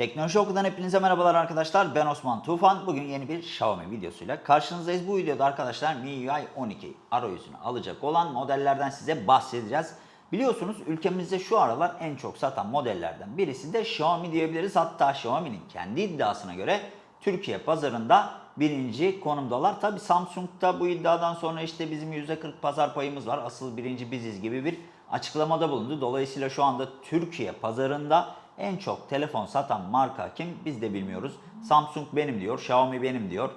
Teknoloji Oku'dan hepinize merhabalar arkadaşlar. Ben Osman Tufan. Bugün yeni bir Xiaomi videosuyla karşınızdayız. Bu videoda arkadaşlar MIUI 12 arayüzünü alacak olan modellerden size bahsedeceğiz. Biliyorsunuz ülkemizde şu aralar en çok satan modellerden birisi de Xiaomi diyebiliriz. Hatta Xiaomi'nin kendi iddiasına göre Türkiye pazarında birinci konumdalar. Tabi Samsung'da bu iddiadan sonra işte bizim %40 pazar payımız var. Asıl birinci biziz gibi bir açıklamada bulundu. Dolayısıyla şu anda Türkiye pazarında en çok telefon satan marka kim biz de bilmiyoruz. Samsung benim diyor, Xiaomi benim diyor.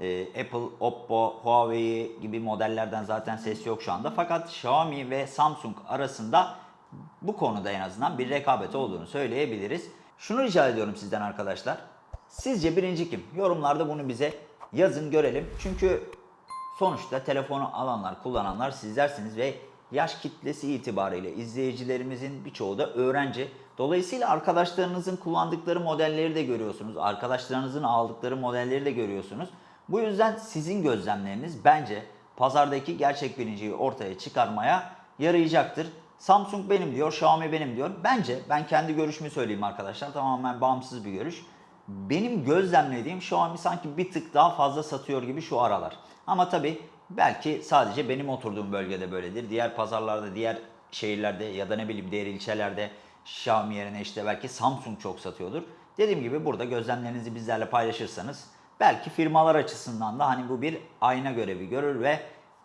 Ee, Apple, Oppo, Huawei gibi modellerden zaten ses yok şu anda. Fakat Xiaomi ve Samsung arasında bu konuda en azından bir rekabet olduğunu söyleyebiliriz. Şunu rica ediyorum sizden arkadaşlar. Sizce birinci kim? Yorumlarda bunu bize yazın görelim. Çünkü sonuçta telefonu alanlar, kullananlar sizlersiniz ve yaş kitlesi itibariyle izleyicilerimizin birçoğu da öğrenci. Dolayısıyla arkadaşlarınızın kullandıkları modelleri de görüyorsunuz. Arkadaşlarınızın aldıkları modelleri de görüyorsunuz. Bu yüzden sizin gözlemleriniz bence pazardaki gerçek birinciyi ortaya çıkarmaya yarayacaktır. Samsung benim diyor, Xiaomi benim diyor. Bence ben kendi görüşümü söyleyeyim arkadaşlar. Tamamen bağımsız bir görüş. Benim gözlemlediğim Xiaomi sanki bir tık daha fazla satıyor gibi şu aralar. Ama tabii belki sadece benim oturduğum bölgede böyledir. Diğer pazarlarda, diğer şehirlerde ya da ne bileyim diğer ilçelerde Xiaomi yerine işte belki Samsung çok satıyordur. Dediğim gibi burada gözlemlerinizi bizlerle paylaşırsanız belki firmalar açısından da hani bu bir ayna görevi görür ve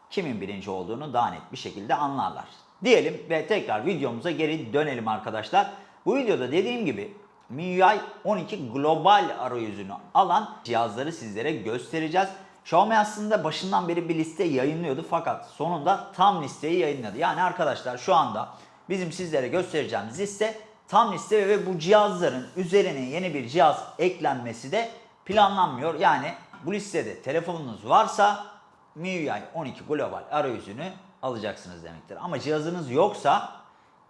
kimin birinci olduğunu daha net bir şekilde anlarlar. Diyelim ve tekrar videomuza geri dönelim arkadaşlar. Bu videoda dediğim gibi MIUI 12 global arayüzünü alan cihazları sizlere göstereceğiz. Xiaomi aslında başından beri bir liste yayınlıyordu fakat sonunda tam listeyi yayınladı. Yani arkadaşlar şu anda bizim sizlere göstereceğimiz liste tam liste ve bu cihazların üzerine yeni bir cihaz eklenmesi de planlanmıyor. Yani bu listede telefonunuz varsa MIUI 12 global arayüzünü alacaksınız demektir. Ama cihazınız yoksa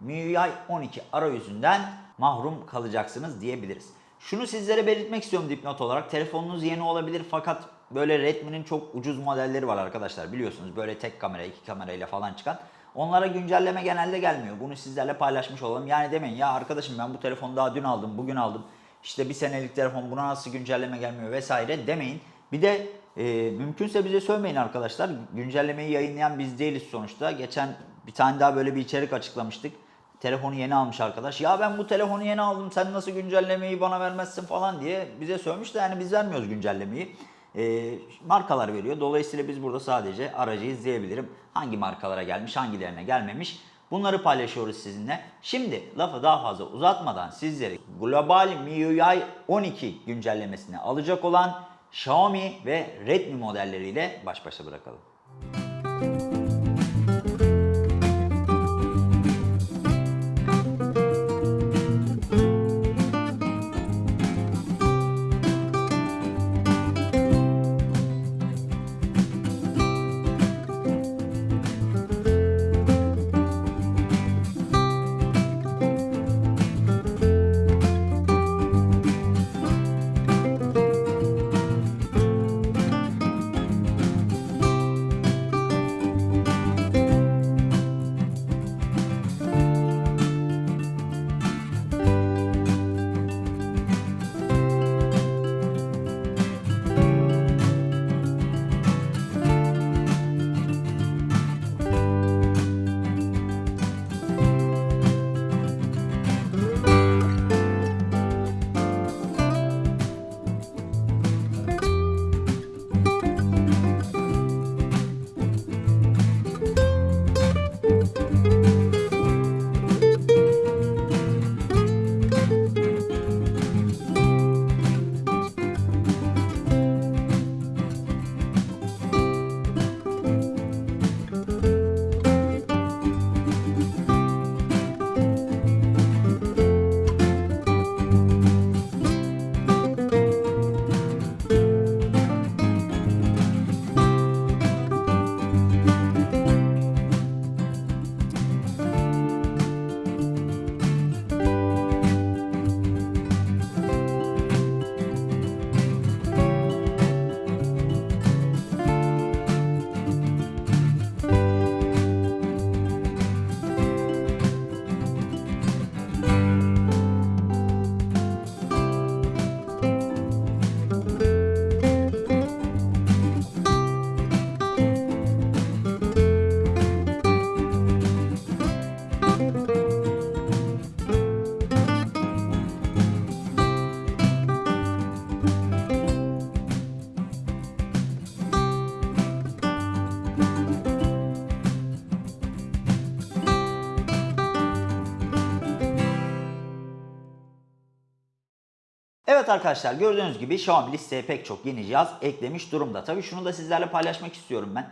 MIUI 12 arayüzünden mahrum kalacaksınız diyebiliriz. Şunu sizlere belirtmek istiyorum dipnot olarak. Telefonunuz yeni olabilir fakat böyle Redmi'nin çok ucuz modelleri var arkadaşlar biliyorsunuz. Böyle tek kamera, iki kamerayla falan çıkan. Onlara güncelleme genelde gelmiyor. Bunu sizlerle paylaşmış olalım. Yani demeyin ya arkadaşım ben bu telefonu daha dün aldım, bugün aldım. İşte bir senelik telefon buna nasıl güncelleme gelmiyor vesaire demeyin. Bir de e, mümkünse bize söylemeyin arkadaşlar. Güncellemeyi yayınlayan biz değiliz sonuçta. Geçen bir tane daha böyle bir içerik açıklamıştık. Telefonu yeni almış arkadaş. Ya ben bu telefonu yeni aldım sen nasıl güncellemeyi bana vermezsin falan diye bize söylemiş de yani biz vermiyoruz güncellemeyi. E, markalar veriyor. Dolayısıyla biz burada sadece aracı izleyebilirim. Hangi markalara gelmiş, hangilerine gelmemiş. Bunları paylaşıyoruz sizinle. Şimdi lafı daha fazla uzatmadan sizleri global MIUI 12 güncellemesini alacak olan Xiaomi ve Redmi modelleriyle baş başa bırakalım. Evet arkadaşlar gördüğünüz gibi Xiaomi listeye pek çok yeni cihaz eklemiş durumda. Tabii şunu da sizlerle paylaşmak istiyorum ben.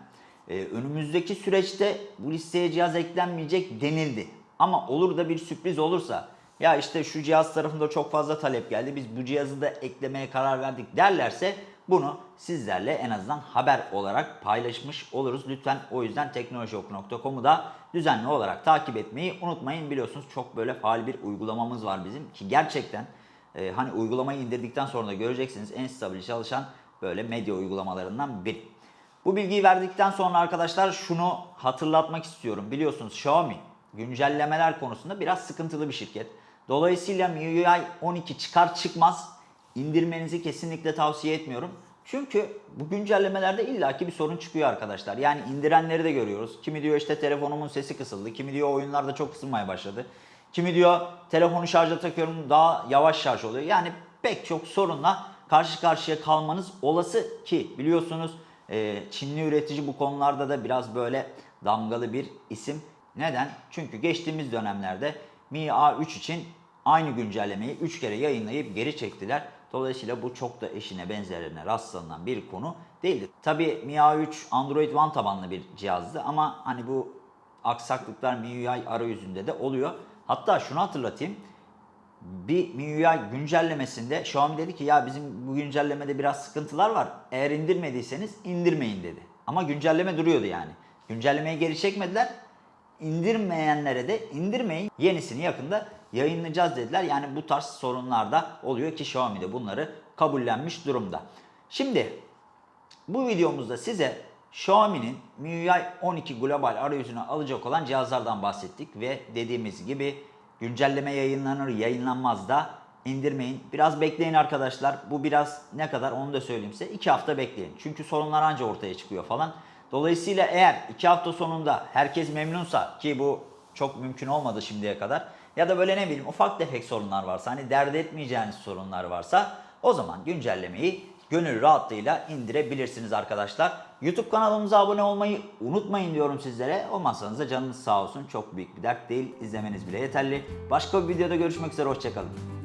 Ee, önümüzdeki süreçte bu listeye cihaz eklenmeyecek denildi. Ama olur da bir sürpriz olursa ya işte şu cihaz tarafında çok fazla talep geldi biz bu cihazı da eklemeye karar verdik derlerse bunu sizlerle en azından haber olarak paylaşmış oluruz. Lütfen o yüzden teknolojioku.com'u da düzenli olarak takip etmeyi unutmayın. Biliyorsunuz çok böyle faal bir uygulamamız var bizim ki gerçekten e, hani uygulamayı indirdikten sonra da göreceksiniz en stabil çalışan böyle medya uygulamalarından biri. Bu bilgiyi verdikten sonra arkadaşlar şunu hatırlatmak istiyorum. Biliyorsunuz Xiaomi güncellemeler konusunda biraz sıkıntılı bir şirket. Dolayısıyla MIUI 12 çıkar çıkmaz indirmenizi kesinlikle tavsiye etmiyorum. Çünkü bu güncellemelerde illaki bir sorun çıkıyor arkadaşlar. Yani indirenleri de görüyoruz. Kimi diyor işte telefonumun sesi kısıldı. Kimi diyor oyunlarda çok kısılmaya başladı. Kimi diyor telefonu şarja takıyorum daha yavaş şarj oluyor. Yani pek çok sorunla karşı karşıya kalmanız olası ki biliyorsunuz e, Çinli üretici bu konularda da biraz böyle damgalı bir isim. Neden? Çünkü geçtiğimiz dönemlerde Mi A3 için aynı güncellemeyi 3 kere yayınlayıp geri çektiler. Dolayısıyla bu çok da eşine benzerine rastlanan bir konu değildi. Tabi Mi A3 Android One tabanlı bir cihazdı ama hani bu aksaklıklar MIUI arayüzünde de oluyor. Hatta şunu hatırlatayım. Bir MIUI güncellemesinde Xiaomi dedi ki ya bizim bu güncellemede biraz sıkıntılar var. Eğer indirmediyseniz indirmeyin dedi. Ama güncelleme duruyordu yani. Güncellemeyi geri çekmediler. İndirmeyenlere de indirmeyin. Yenisini yakında yayınlayacağız dediler. Yani bu tarz sorunlar da oluyor ki Xiaomi de bunları kabullenmiş durumda. Şimdi bu videomuzda size Xiaomi'nin MIUI 12 global arayüzünü alacak olan cihazlardan bahsettik ve dediğimiz gibi güncelleme yayınlanır yayınlanmaz da indirmeyin. Biraz bekleyin arkadaşlar. Bu biraz ne kadar onu da söyleyeyim size. 2 hafta bekleyin. Çünkü sorunlar anca ortaya çıkıyor falan. Dolayısıyla eğer 2 hafta sonunda herkes memnunsa ki bu çok mümkün olmadı şimdiye kadar ya da böyle ne bileyim ufak tefek sorunlar varsa hani dert etmeyeceğiniz sorunlar varsa o zaman güncellemeyi gönül rahatlığıyla indirebilirsiniz arkadaşlar. YouTube kanalımıza abone olmayı unutmayın diyorum sizlere. Olmazsanız da canınız sağ olsun. Çok büyük bir dert değil. İzlemeniz bile yeterli. Başka bir videoda görüşmek üzere. Hoşçakalın.